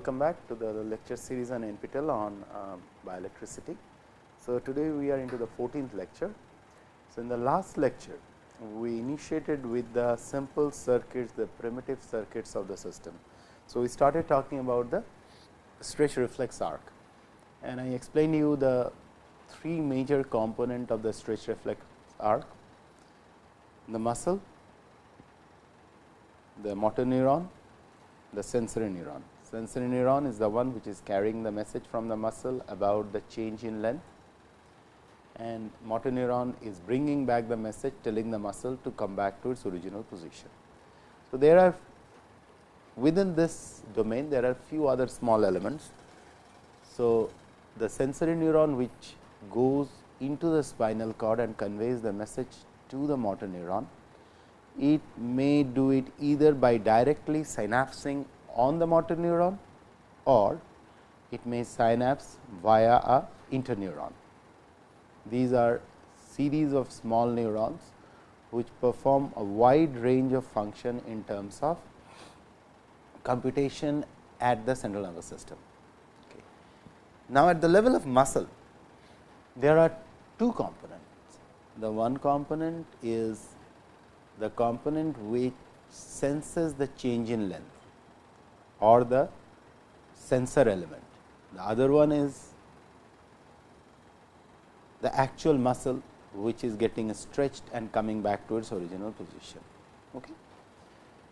welcome back to the lecture series on NPTEL on uh, bioelectricity. So, today we are into the 14th lecture. So, in the last lecture we initiated with the simple circuits, the primitive circuits of the system. So, we started talking about the stretch reflex arc and I explained to you the three major component of the stretch reflex arc, the muscle, the motor neuron, the sensory neuron. Sensory neuron is the one which is carrying the message from the muscle about the change in length and motor neuron is bringing back the message telling the muscle to come back to its original position. So, there are within this domain there are few other small elements. So, the sensory neuron which goes into the spinal cord and conveys the message to the motor neuron. It may do it either by directly synapsing on the motor neuron or it may synapse via a interneuron. These are series of small neurons which perform a wide range of function in terms of computation at the central nervous system. Okay. Now, at the level of muscle, there are two components. The one component is the component which senses the change in length or the sensor element. The other one is the actual muscle which is getting stretched and coming back to its original position. Okay.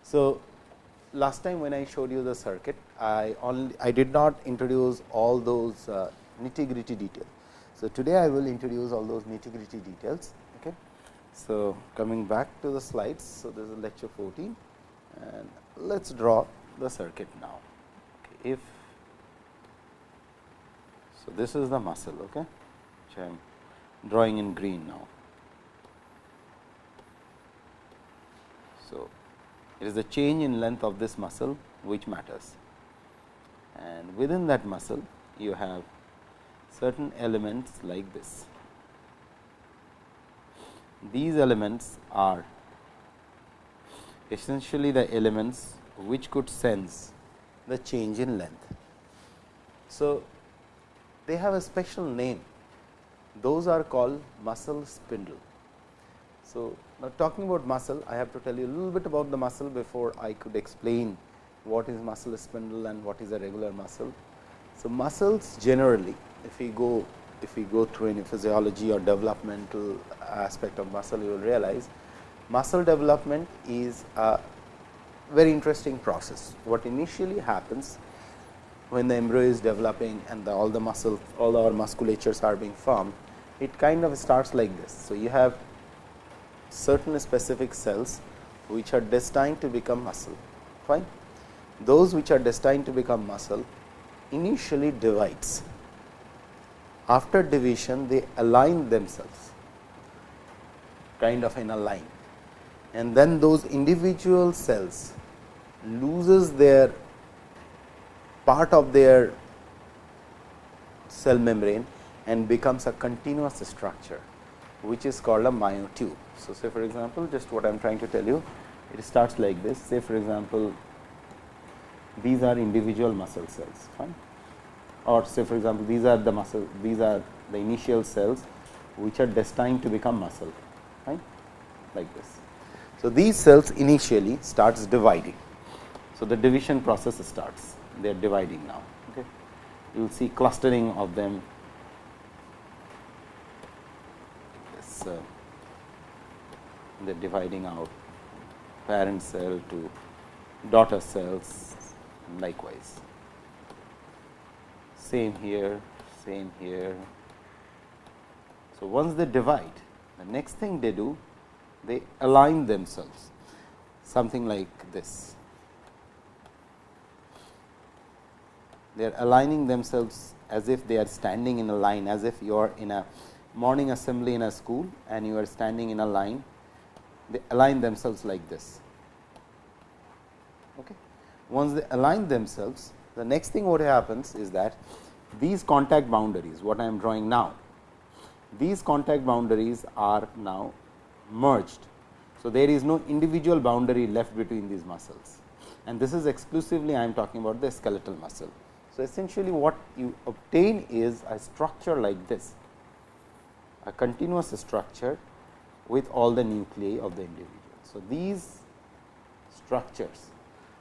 So, last time when I showed you the circuit, I only I did not introduce all those uh, nitty gritty details. So, today I will introduce all those nitty gritty details. Okay. So, coming back to the slides. So, this is lecture 14 and let us draw the circuit now. Okay. If so, this is the muscle okay, which I am drawing in green now. So, it is the change in length of this muscle which matters and within that muscle you have certain elements like this. These elements are essentially the elements which could sense the change in length. So, they have a special name those are called muscle spindle. So, now talking about muscle I have to tell you a little bit about the muscle before I could explain what is muscle spindle and what is a regular muscle. So, muscles generally if we go if we go through any physiology or developmental aspect of muscle you will realize muscle development is a very interesting process. What initially happens when the embryo is developing and the, all the muscle all our musculatures are being formed it kind of starts like this. So, you have certain specific cells which are destined to become muscle fine. Those which are destined to become muscle initially divides. After division they align themselves kind of in a line and then those individual cells loses their part of their cell membrane and becomes a continuous structure which is called a myotube. So, say for example, just what I am trying to tell you it starts like this say for example, these are individual muscle cells fine or say for example, these are the muscle these are the initial cells which are destined to become muscle fine like this. So, these cells initially starts dividing. So, the division process starts they are dividing now okay. you will see clustering of them uh, are dividing out parent cell to daughter cells likewise. Same here, same here. So, once they divide, the next thing they do, they align themselves something like this. They are aligning themselves as if they are standing in a line, as if you are in a morning assembly in a school and you are standing in a line, they align themselves like this. Okay. Once they align themselves, the next thing what happens is that these contact boundaries, what I am drawing now, these contact boundaries are now merged. So, there is no individual boundary left between these muscles and this is exclusively I am talking about the skeletal muscle. So, essentially what you obtain is a structure like this, a continuous structure with all the nuclei of the individual. So, these structures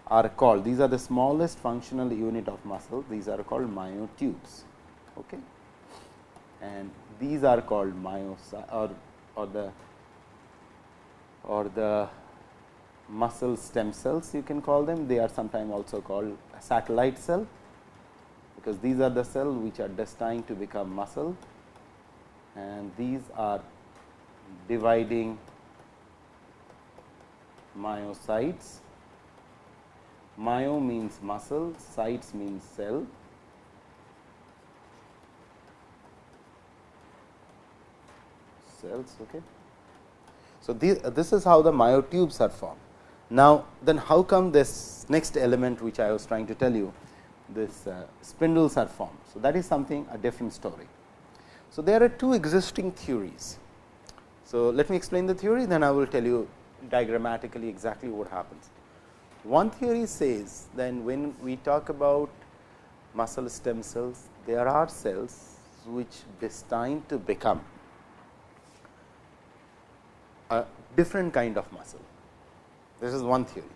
are called, these are the smallest functional unit of muscle, these are called myotubes. Okay. And these are called myocytes or, or the or the muscle stem cells you can call them. They are sometimes also called satellite cell because these are the cells which are destined to become muscle and these are dividing myocytes. Myo means muscle, cytes means cell. Cells, okay. So, this, this is how the myotubes are formed. Now, then how come this next element which I was trying to tell you this uh, spindles are formed. So, that is something a different story. So, there are two existing theories. So, let me explain the theory then I will tell you diagrammatically exactly what happens. One theory says then when we talk about muscle stem cells, there are cells which destined to become a different kind of muscle. This is one theory.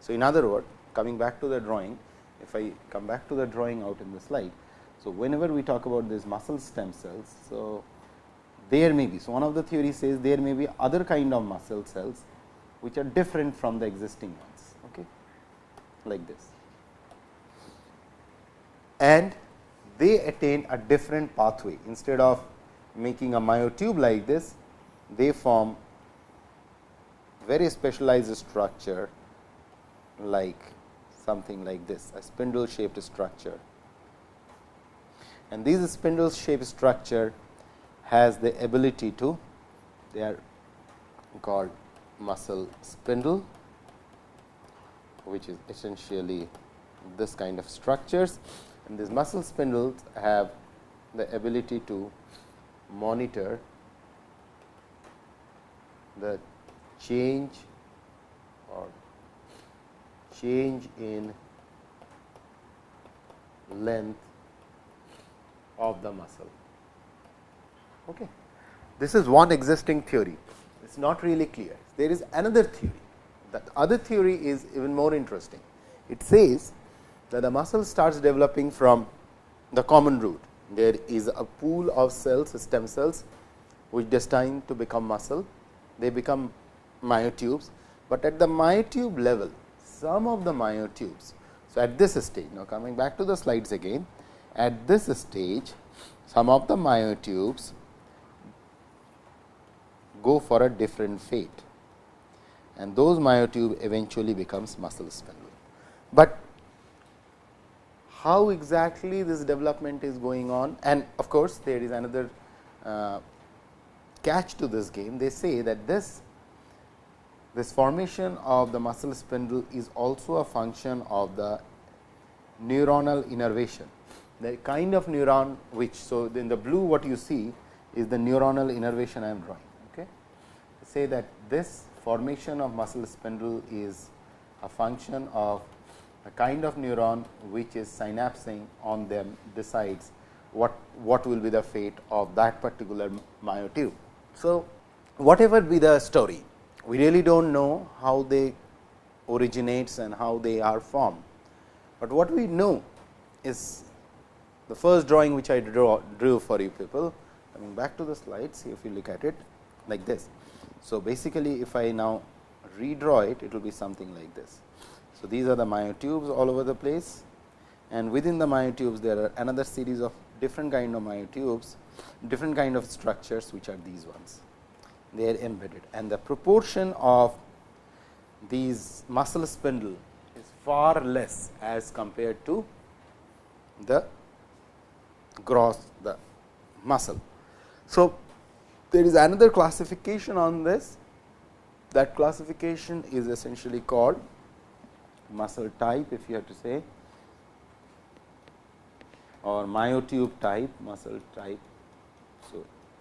So, in other words coming back to the drawing, if I come back to the drawing out in the slide. So, whenever we talk about these muscle stem cells, so there may be. So, one of the theories says there may be other kind of muscle cells which are different from the existing ones okay, like this. And they attain a different pathway instead of making a myotube like this, they form very specialized structure like something like this a spindle shaped structure. And this spindle shaped structure has the ability to they are called muscle spindle which is essentially this kind of structures. And these muscle spindles have the ability to monitor the change or change in length of the muscle. Okay. This is one existing theory, it is not really clear. There is another theory, that other theory is even more interesting. It says that the muscle starts developing from the common root. There is a pool of cells, stem cells, which destined to become muscle. They become myotubes, but at the myotube level, some of the myotubes. So, at this stage, now coming back to the slides again, at this stage, some of the myotubes go for a different fate and those myotube eventually becomes muscle spindle. But how exactly this development is going on and of course, there is another uh, catch to this game. They say that this this formation of the muscle spindle is also a function of the neuronal innervation. The kind of neuron which, so in the blue what you see is the neuronal innervation I am drawing. Okay. Say that this formation of muscle spindle is a function of a kind of neuron which is synapsing on them decides what, what will be the fate of that particular myotube. So, whatever be the story, we really do not know how they originates and how they are formed. But what we know is the first drawing which I draw, drew for you people coming back to the slides if you look at it like this. So, basically if I now redraw it, it will be something like this. So, these are the myotubes all over the place and within the myotubes there are another series of different kind of myotubes, different kind of structures which are these ones they are embedded and the proportion of these muscle spindle is far less as compared to the gross the muscle. So, there is another classification on this that classification is essentially called muscle type if you have to say or myotube type muscle type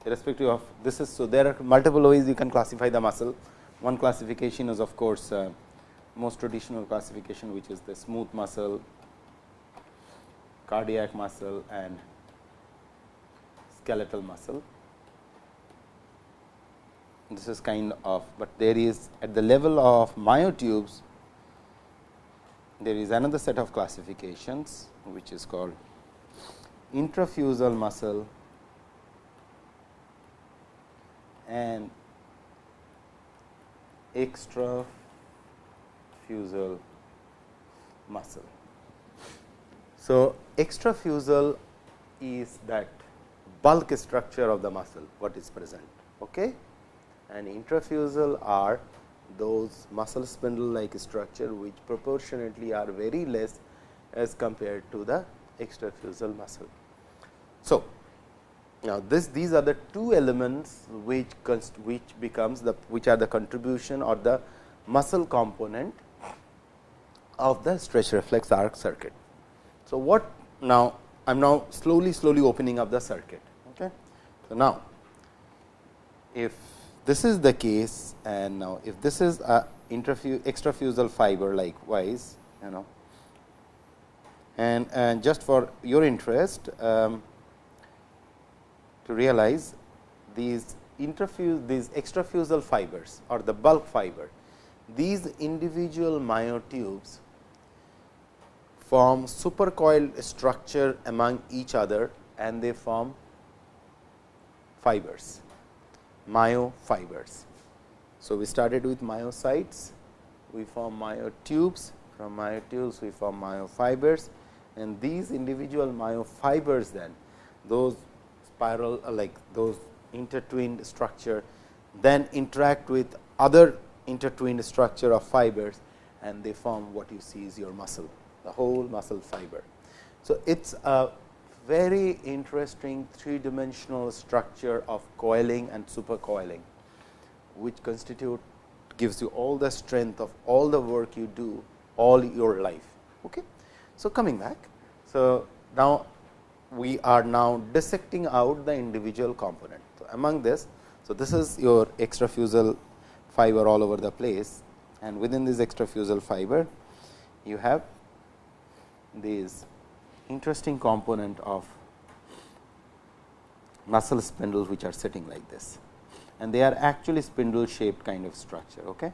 irrespective of this is. So, there are multiple ways you can classify the muscle. One classification is of course, uh, most traditional classification which is the smooth muscle, cardiac muscle and skeletal muscle. This is kind of, but there is at the level of myotubes, there is another set of classifications which is called intrafusal muscle and extrafusal muscle. So, extrafusal is that bulk structure of the muscle what is present okay? and intrafusal are those muscle spindle like structure which proportionately are very less as compared to the extrafusal muscle. So, now this these are the two elements which which becomes the which are the contribution or the muscle component of the stretch reflex arc circuit. So, what now I am now slowly slowly opening up the circuit. Okay. So, now if this is the case and now if this is a extrafusal fiber likewise you know and, and just for your interest um, to realize these interfuse these extrafusal fibers or the bulk fiber these individual myotubes form supercoiled structure among each other and they form fibers myofibers. So, we started with myocytes, we form myotubes, from myotubes we form myofibers and these individual myofibers then those spiral uh, like those intertwined structure then interact with other intertwined structure of fibers and they form what you see is your muscle the whole muscle fiber. So, it is a very interesting three dimensional structure of coiling and supercoiling, which constitute gives you all the strength of all the work you do all your life. Okay. So, coming back. So, now we are now dissecting out the individual component. So, among this, so this is your extrafusal fiber all over the place and within this extrafusal fiber you have these interesting component of muscle spindles which are sitting like this and they are actually spindle shaped kind of structure. Okay?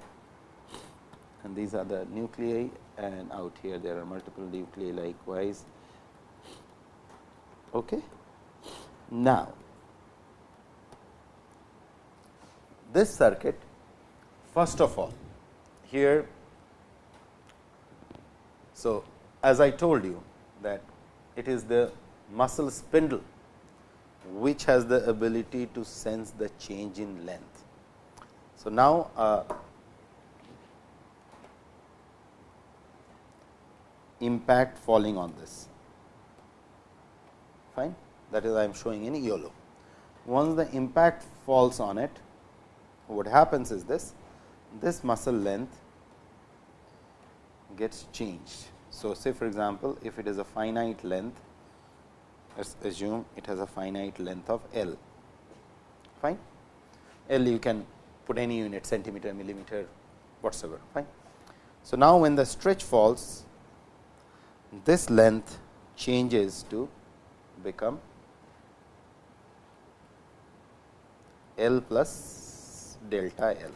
And these are the nuclei and out here there are multiple nuclei likewise. Okay? Now, this circuit first of all here. So, as I told you that it is the muscle spindle which has the ability to sense the change in length. So, now uh, impact falling on this fine that is I am showing in yellow. Once the impact falls on it what happens is this this muscle length gets changed so, say for example, if it is a finite length, let us assume it has a finite length of L, fine. L you can put any unit centimeter, millimeter, whatsoever, fine. So, now when the stretch falls, this length changes to become L plus delta L.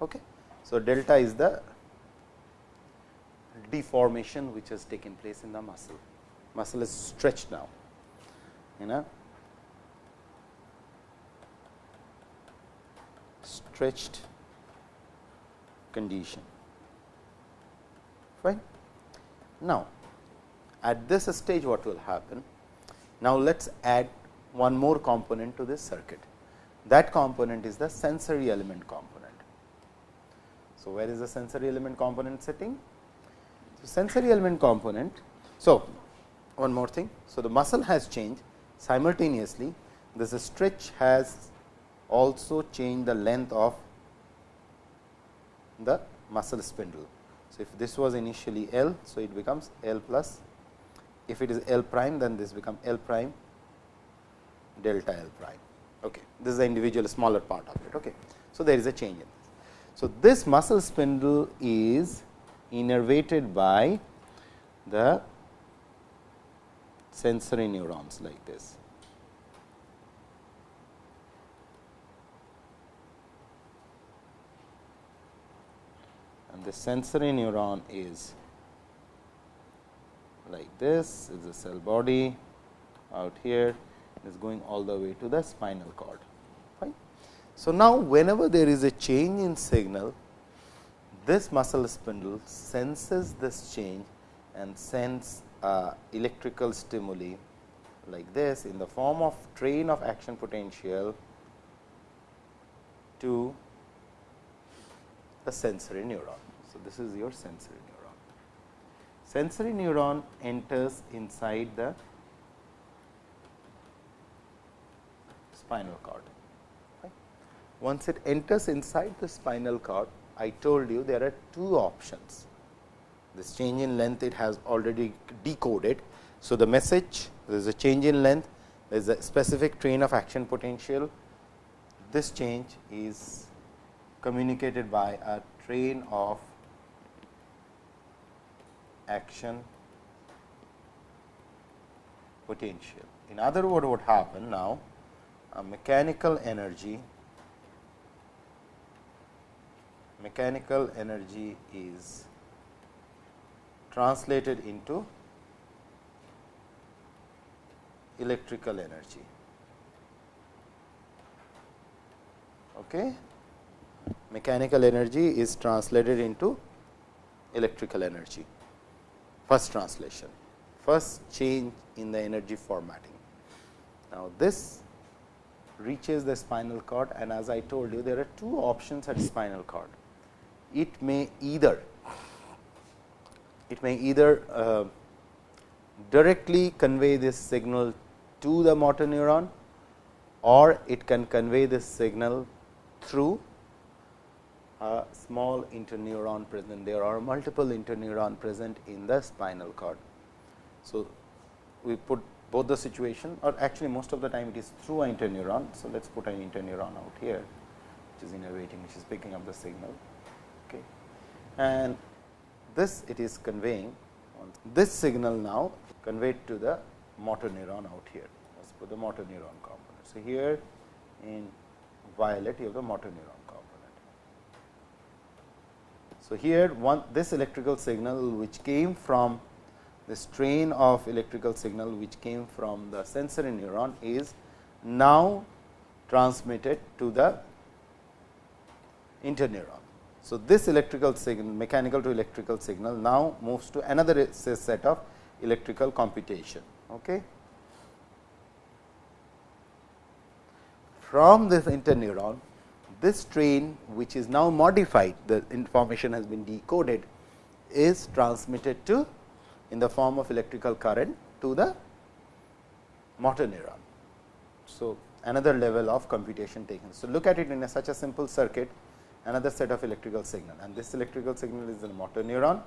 Okay. So, delta is the deformation which has taken place in the muscle. Muscle is stretched now, you know stretched condition. Right. Now, at this stage what will happen? Now, let us add one more component to this circuit. That component is the sensory element component. So, where is the sensory element component sitting? So, sensory element component. So, one more thing. So, the muscle has changed simultaneously this stretch has also changed the length of the muscle spindle. So, if this was initially L, so it becomes L plus if it is L prime then this become L prime delta L prime. Okay. This is the individual smaller part of it. Okay. So, there is a change in this. So, this muscle spindle is innervated by the sensory neurons like this. And the sensory neuron is like this is the cell body out here is going all the way to the spinal cord. Fine. So, now whenever there is a change in signal, this muscle spindle senses this change and sends uh, electrical stimuli like this in the form of train of action potential to the sensory neuron. So, this is your sensory. Sensory neuron enters inside the spinal cord. Once it enters inside the spinal cord, I told you there are two options. This change in length it has already decoded. So, the message there is a change in length, there is a specific train of action potential. This change is communicated by a train of action potential. In other words, what happened now? A mechanical energy mechanical energy is translated into electrical energy. Okay. Mechanical energy is translated into electrical energy. First translation, first change in the energy formatting. Now, this reaches the spinal cord and as I told you there are two options at spinal cord. It may either it may either uh, directly convey this signal to the motor neuron or it can convey this signal through a small interneuron present. There are multiple interneuron present in the spinal cord. So, we put both the situation or actually most of the time it is through an interneuron. So, let us put an interneuron out here which is innervating which is picking up the signal. Okay. And this it is conveying this signal now conveyed to the motor neuron out here. Let us put the motor neuron component. So, here in violet you have the motor neuron. So, here one this electrical signal which came from the strain of electrical signal which came from the sensory neuron is now transmitted to the interneuron. So, this electrical signal mechanical to electrical signal now moves to another set of electrical computation. Okay. From this interneuron, this train which is now modified, the information has been decoded is transmitted to in the form of electrical current to the motor neuron. So, another level of computation taken. So, look at it in a such a simple circuit another set of electrical signal and this electrical signal is in the motor neuron.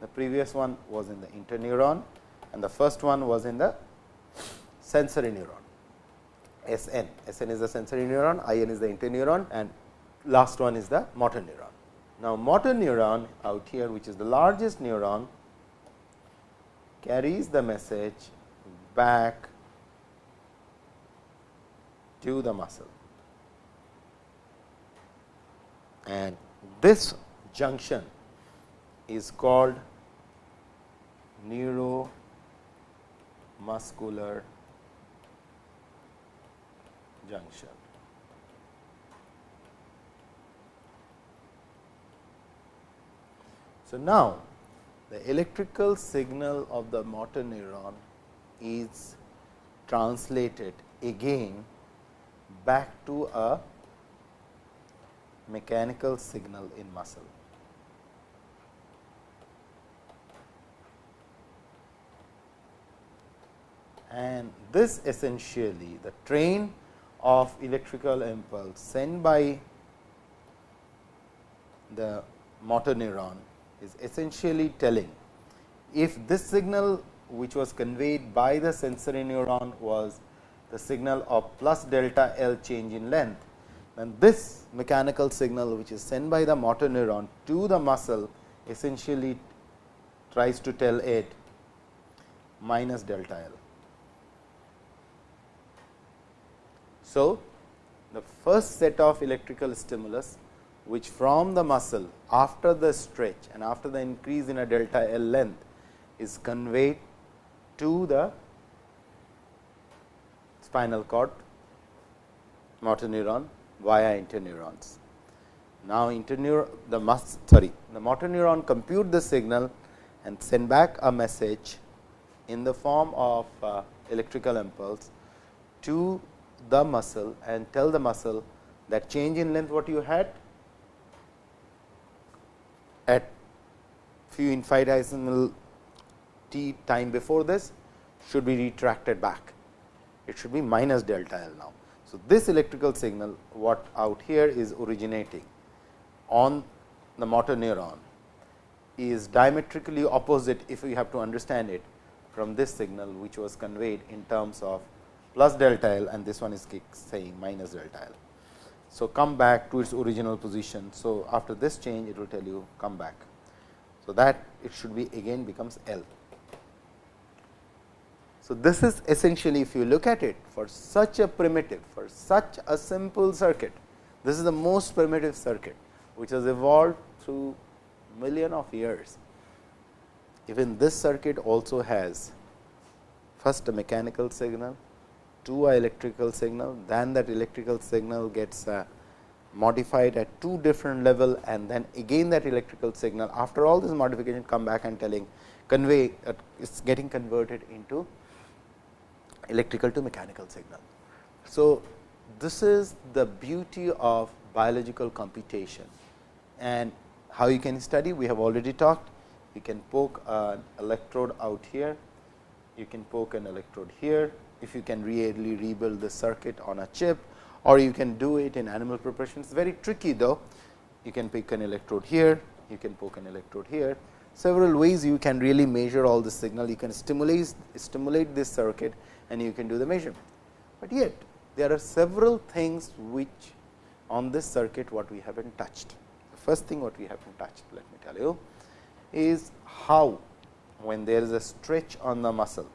The previous one was in the interneuron and the first one was in the sensory neuron S n. S n is the sensory neuron, I n is the interneuron and last one is the motor neuron. Now, motor neuron out here which is the largest neuron carries the message back to the muscle. and this junction is called neuromuscular junction. So, now the electrical signal of the motor neuron is translated again back to a mechanical signal in muscle. And this essentially the train of electrical impulse sent by the motor neuron is essentially telling if this signal which was conveyed by the sensory neuron was the signal of plus delta L change in length, then this mechanical signal which is sent by the motor neuron to the muscle essentially tries to tell it minus delta L. So, the first set of electrical stimulus which from the muscle after the stretch and after the increase in a delta L length is conveyed to the spinal cord motor neuron via interneurons. Now, interneuron the mus sorry the motor neuron compute the signal and send back a message in the form of uh, electrical impulse to the muscle and tell the muscle that change in length what you had at few infinitesimal t time before this should be retracted back. It should be minus delta L now. So, this electrical signal what out here is originating on the motor neuron is diametrically opposite if we have to understand it from this signal which was conveyed in terms of plus delta L and this one is saying minus delta L. So, come back to its original position. So, after this change it will tell you come back. So, that it should be again becomes L. So, this is essentially if you look at it for such a primitive for such a simple circuit, this is the most primitive circuit which has evolved through million of years. Even this circuit also has first a mechanical signal, to a electrical signal, then that electrical signal gets uh, modified at two different level and then again that electrical signal after all this modification come back and telling convey uh, is getting converted into electrical to mechanical signal. So, this is the beauty of biological computation. And how you can study we have already talked. You can poke an electrode out here. You can poke an electrode here if you can really rebuild the circuit on a chip or you can do it in animal preparation. It is very tricky though. You can pick an electrode here, you can poke an electrode here. Several ways you can really measure all the signal. You can stimulate, stimulate this circuit and you can do the measurement. But yet there are several things which on this circuit what we have not touched. The first thing what we have not touched let me tell you is how when there is a stretch on the muscle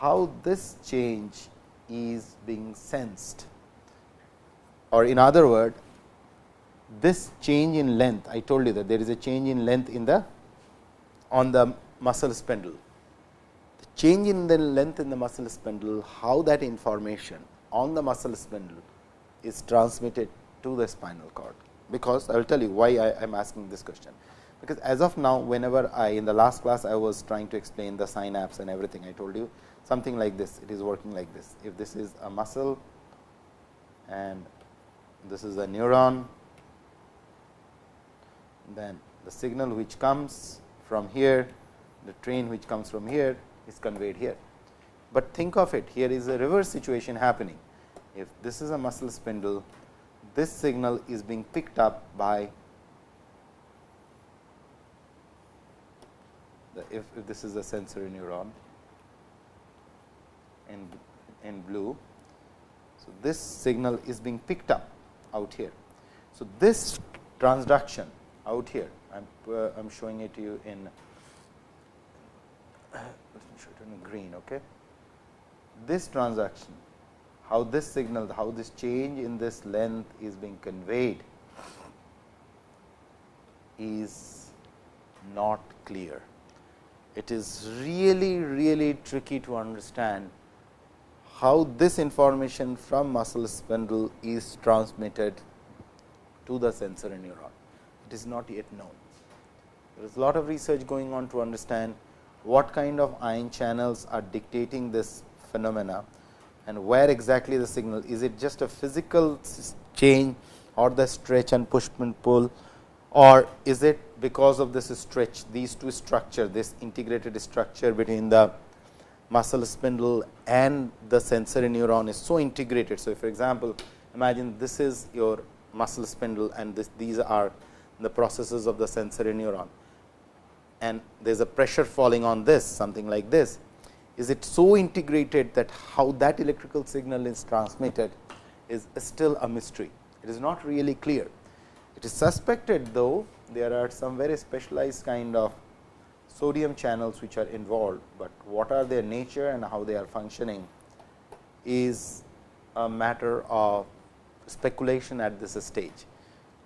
how this change is being sensed or in other word this change in length I told you that there is a change in length in the on the muscle spindle. The change in the length in the muscle spindle how that information on the muscle spindle is transmitted to the spinal cord, because I will tell you why I am asking this question. Because as of now whenever I in the last class I was trying to explain the synapse and everything I told you something like this, it is working like this. If this is a muscle and this is a neuron, then the signal which comes from here, the train which comes from here is conveyed here. But think of it, here is a reverse situation happening. If this is a muscle spindle, this signal is being picked up by the, if, if this is a sensory neuron, in, in blue. So, this signal is being picked up out here. So, this transduction out here, I am uh, I'm showing it to you in show it in green. Okay. This transduction, how this signal, how this change in this length is being conveyed is not clear. It is really, really tricky to understand how this information from muscle spindle is transmitted to the sensory neuron. It is not yet known. There is a lot of research going on to understand what kind of ion channels are dictating this phenomena and where exactly the signal is it just a physical change or the stretch and push and pull or is it because of this stretch these two structure this integrated structure between the muscle spindle and the sensory neuron is so integrated. So, for example, imagine this is your muscle spindle and this, these are the processes of the sensory neuron and there is a pressure falling on this something like this. Is it so integrated that how that electrical signal is transmitted is still a mystery. It is not really clear. It is suspected though there are some very specialized kind of sodium channels which are involved, but what are their nature and how they are functioning is a matter of speculation at this stage.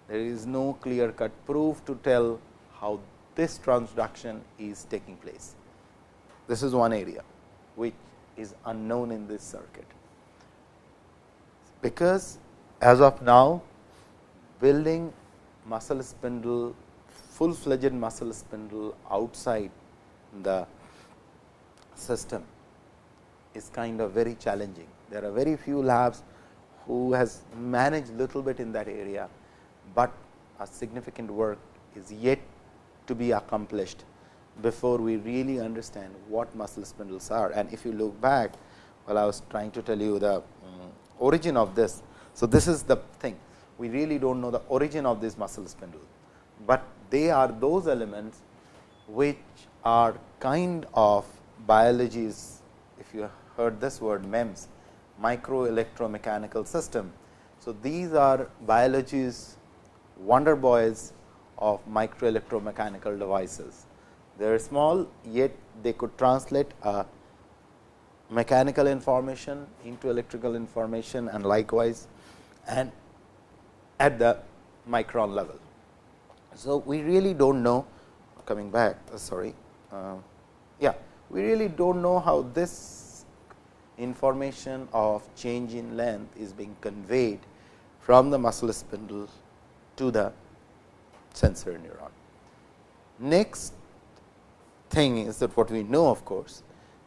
There is no clear cut proof to tell how this transduction is taking place. This is one area which is unknown in this circuit. Because as of now building muscle spindle full fledged muscle spindle outside the system is kind of very challenging. There are very few labs who has managed little bit in that area, but a significant work is yet to be accomplished before we really understand what muscle spindles are. And if you look back, while I was trying to tell you the um, origin of this. So, this is the thing we really do not know the origin of this muscle spindle, but they are those elements which are kind of biologies if you heard this word MEMS micro electromechanical system. So, these are biologies wonder boys of micro electromechanical devices. They are small, yet they could translate a mechanical information into electrical information and likewise and at the micron level. So, we really do not know coming back uh, sorry uh, yeah we really do not know how this information of change in length is being conveyed from the muscle spindle to the sensory neuron. Next thing is that what we know of course,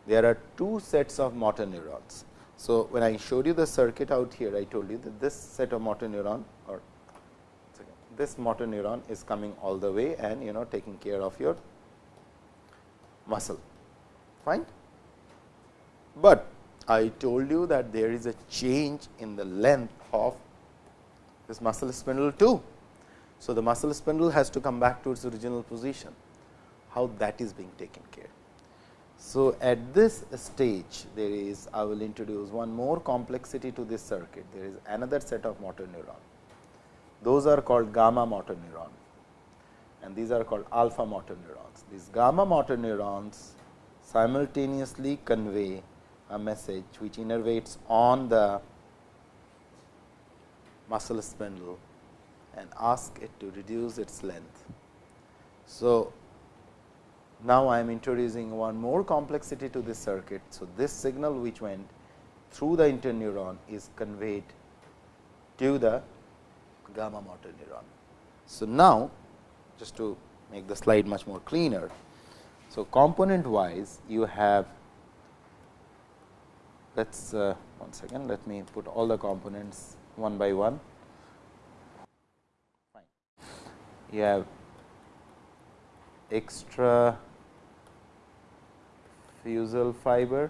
there are two sets of motor neurons. So, when I showed you the circuit out here, I told you that this set of motor neuron this motor neuron is coming all the way and you know taking care of your muscle fine. But I told you that there is a change in the length of this muscle spindle too. So, the muscle spindle has to come back to its original position, how that is being taken care. So, at this stage there is I will introduce one more complexity to this circuit, there is another set of motor neuron. Those are called gamma motor neuron and these are called alpha motor neurons. These gamma motor neurons simultaneously convey a message which innervates on the muscle spindle and ask it to reduce its length. So, now I am introducing one more complexity to this circuit. So, this signal which went through the interneuron is conveyed to the gamma motor neuron. So, now just to make the slide much more cleaner. So, component wise you have let us uh, one second let me put all the components one by one. Fine. You have extra fusel fiber,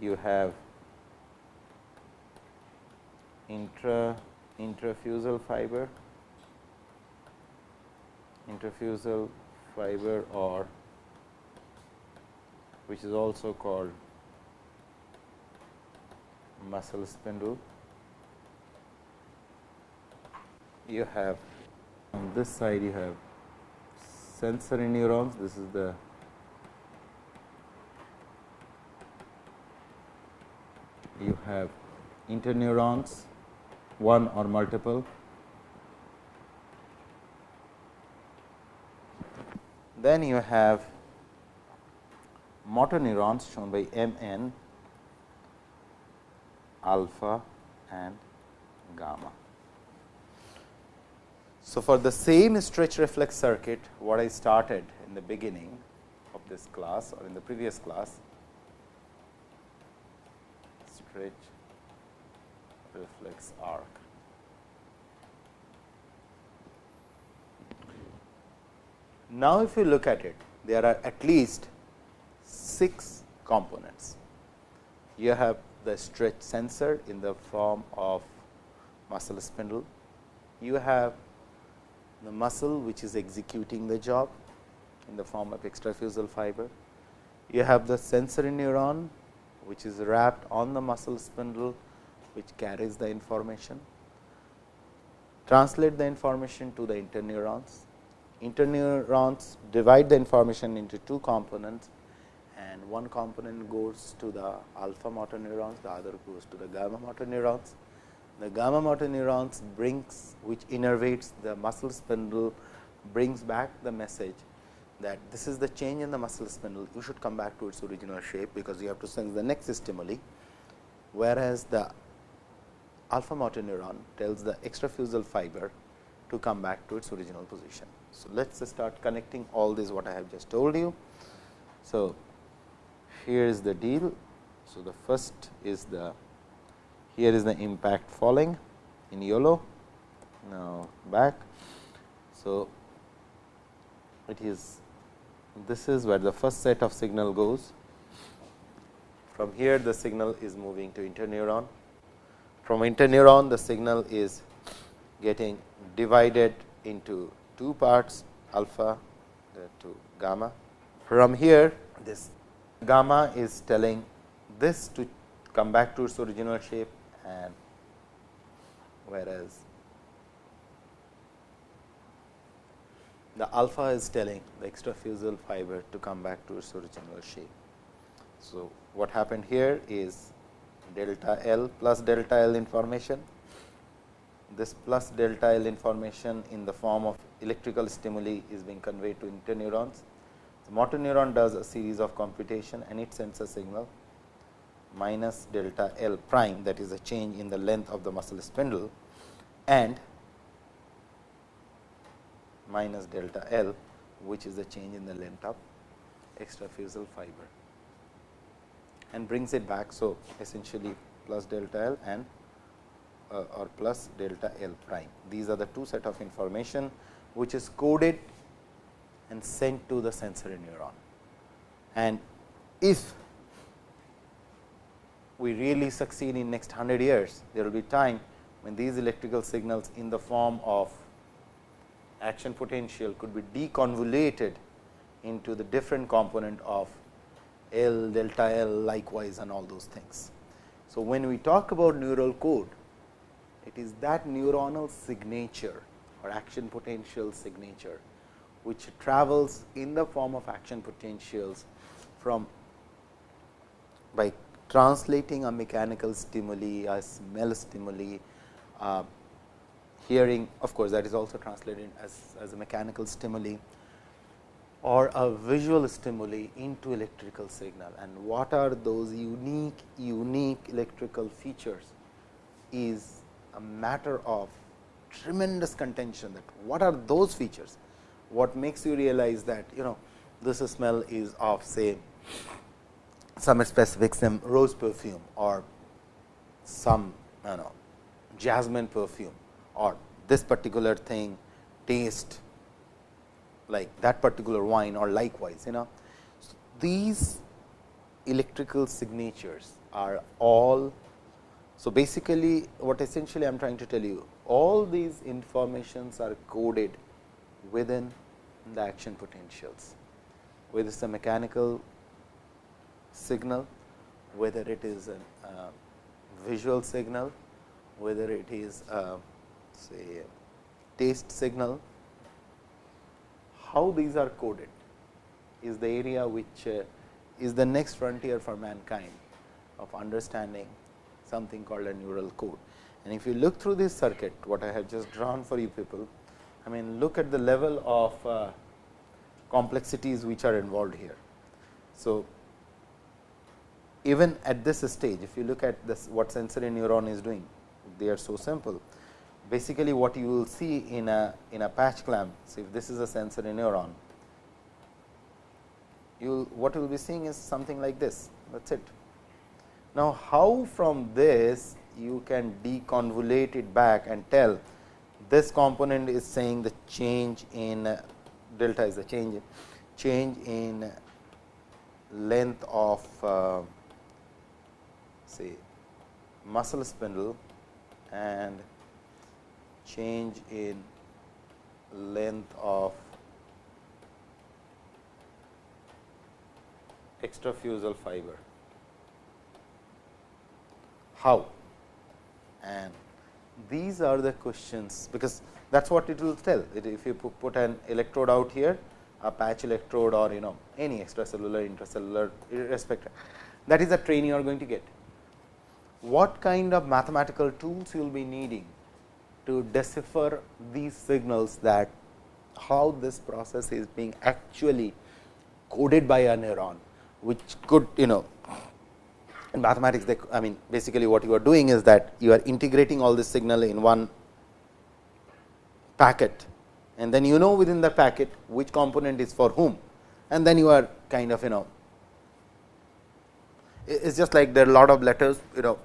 you have intra intrafusal fiber, intrafusal fiber or which is also called muscle spindle. You have on this side you have sensory neurons, this is the you have interneurons, one or multiple. Then you have motor neurons shown by M n alpha and gamma. So, for the same stretch reflex circuit what I started in the beginning of this class or in the previous class stretch reflex arc. Now, if you look at it there are at least 6 components. You have the stretch sensor in the form of muscle spindle. You have the muscle which is executing the job in the form of extrafusal fiber. You have the sensory neuron which is wrapped on the muscle spindle which carries the information, translate the information to the interneurons. Interneurons divide the information into two components and one component goes to the alpha motor neurons, the other goes to the gamma motor neurons. The gamma motor neurons brings which innervates the muscle spindle brings back the message that this is the change in the muscle spindle, you should come back to its original shape, because you have to sense the next stimuli, whereas the alpha motor neuron tells the extrafusal fiber to come back to its original position. So, let us start connecting all this what I have just told you. So, here is the deal. So, the first is the here is the impact falling in yellow now back. So, it is this is where the first set of signal goes. From here the signal is moving to interneuron. From interneuron the signal is getting divided into two parts alpha to gamma. From here this gamma is telling this to come back to its original shape and whereas the alpha is telling the extrafusal fiber to come back to its original shape. So, what happened here is delta L plus delta L information. This plus delta L information in the form of electrical stimuli is being conveyed to interneurons. The motor neuron does a series of computation and it sends a signal minus delta L prime that is a change in the length of the muscle spindle and minus delta L which is the change in the length of extrafusal fiber and brings it back. So, essentially plus delta L and uh, or plus delta L prime. These are the two set of information which is coded and sent to the sensory neuron. And if we really succeed in next 100 years, there will be time when these electrical signals in the form of action potential could be deconvoluted into the different component of L, delta L likewise and all those things. So, when we talk about neural code, it is that neuronal signature or action potential signature, which travels in the form of action potentials from by translating a mechanical stimuli, a smell stimuli, uh, hearing of course, that is also translated as, as a mechanical stimuli or a visual stimuli into electrical signal. And what are those unique unique electrical features is a matter of tremendous contention that what are those features? What makes you realize that you know this smell is of say some specific some rose perfume or some you know jasmine perfume or this particular thing taste like that particular wine or likewise you know. So these electrical signatures are all so basically what essentially i am trying to tell you all these informations are coded within the action potentials whether it's a mechanical signal whether it is a uh, visual signal whether it is a say taste signal, how these are coded is the area which uh, is the next frontier for mankind of understanding something called a neural code. And if you look through this circuit, what I have just drawn for you people, I mean look at the level of uh, complexities which are involved here. So, even at this stage, if you look at this what sensory neuron is doing, they are so simple basically what you will see in a in a patch clamp. So, if this is a sensory neuron, you what you will be seeing is something like this that is it. Now, how from this you can deconvolute it back and tell this component is saying the change in delta is the change change in length of uh, say muscle spindle and change in length of extrafusal fiber. how and these are the questions because that is what it will tell. If you put an electrode out here, a patch electrode or you know any extracellular, intracellular irrespective, that is the train you are going to get. What kind of mathematical tools you will be needing to decipher these signals that how this process is being actually coded by a neuron, which could you know in mathematics they, I mean basically what you are doing is that you are integrating all this signal in one packet. And then you know within the packet which component is for whom. And then you are kind of you know it is just like there are a lot of letters you know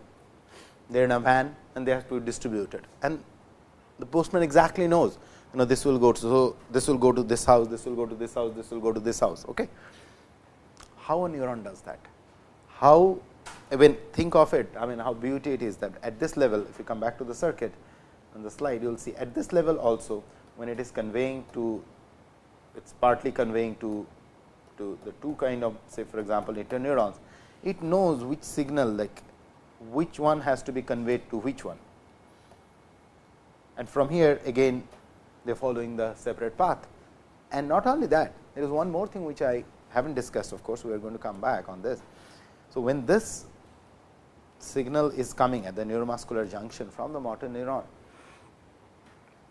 they are in a van and they have to be distributed. And the postman exactly knows you know this will go to so this will go to this house this will go to this house this will go to this house okay? How a neuron does that? How I mean think of it i mean how beauty it is that at this level if you come back to the circuit on the slide you will see at this level also when it is conveying to it is partly conveying to to the two kind of say for example interneurons it knows which signal like which one has to be conveyed to which one and from here again they are following the separate path. And not only that, there is one more thing which I have not discussed of course, we are going to come back on this. So, when this signal is coming at the neuromuscular junction from the motor neuron,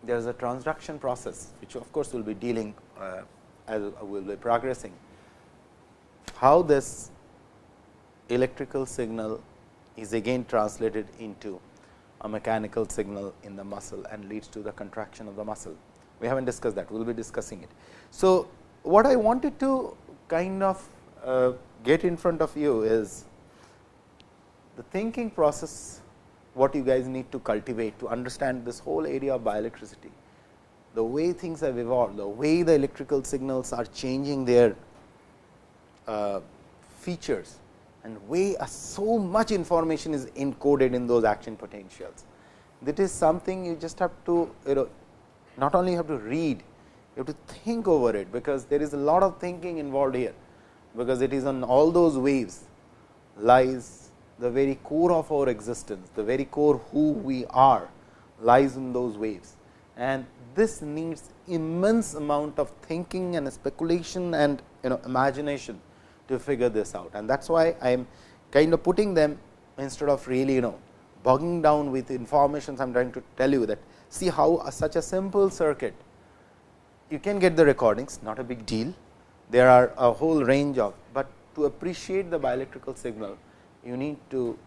there is a transduction process, which of course, we will be dealing uh, as we will be progressing. How this electrical signal is again translated into a mechanical signal in the muscle and leads to the contraction of the muscle. We have not discussed that, we will be discussing it. So, what I wanted to kind of uh, get in front of you is the thinking process what you guys need to cultivate to understand this whole area of bioelectricity. The way things have evolved, the way the electrical signals are changing their uh, features and way uh, so much information is encoded in those action potentials. That is something you just have to you know not only have to read, you have to think over it, because there is a lot of thinking involved here, because it is on all those waves lies the very core of our existence, the very core who we are lies in those waves. And this needs immense amount of thinking and speculation and you know imagination to figure this out. And that is why I am kind of putting them instead of really you know bogging down with information. I am trying to tell you that see how a, such a simple circuit you can get the recordings not a big deal. There are a whole range of, but to appreciate the bioelectrical signal you need to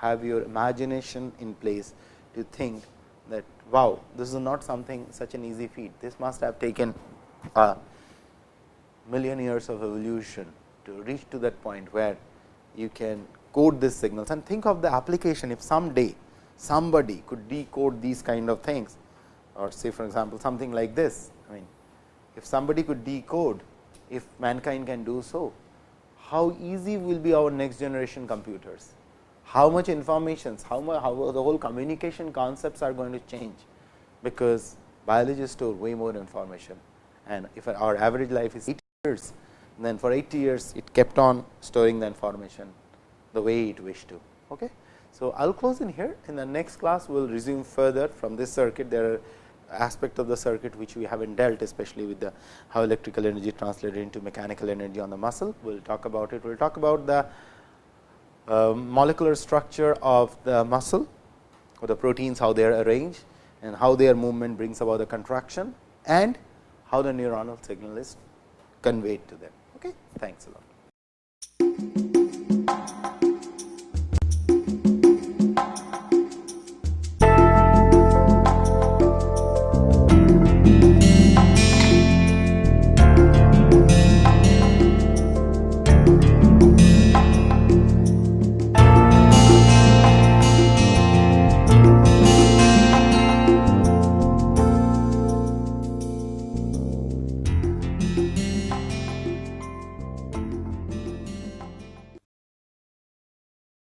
have your imagination in place to think that wow this is not something such an easy feat. This must have taken a million years of evolution to reach to that point where you can code these signals. And think of the application if someday somebody could decode these kind of things or say for example, something like this. I mean if somebody could decode if mankind can do so, how easy will be our next generation computers, how much information, how much how the whole communication concepts are going to change, because biology store way more information. And if our average life is 80 years, then for 80 years it kept on storing the information the way it wished to. Okay. So, I will close in here in the next class we will resume further from this circuit there are aspect of the circuit which we have not dealt especially with the how electrical energy translated into mechanical energy on the muscle. We will talk about it. We will talk about the uh, molecular structure of the muscle or the proteins how they are arranged and how their movement brings about the contraction and how the neuronal signal is conveyed to them. Okay, thanks a lot.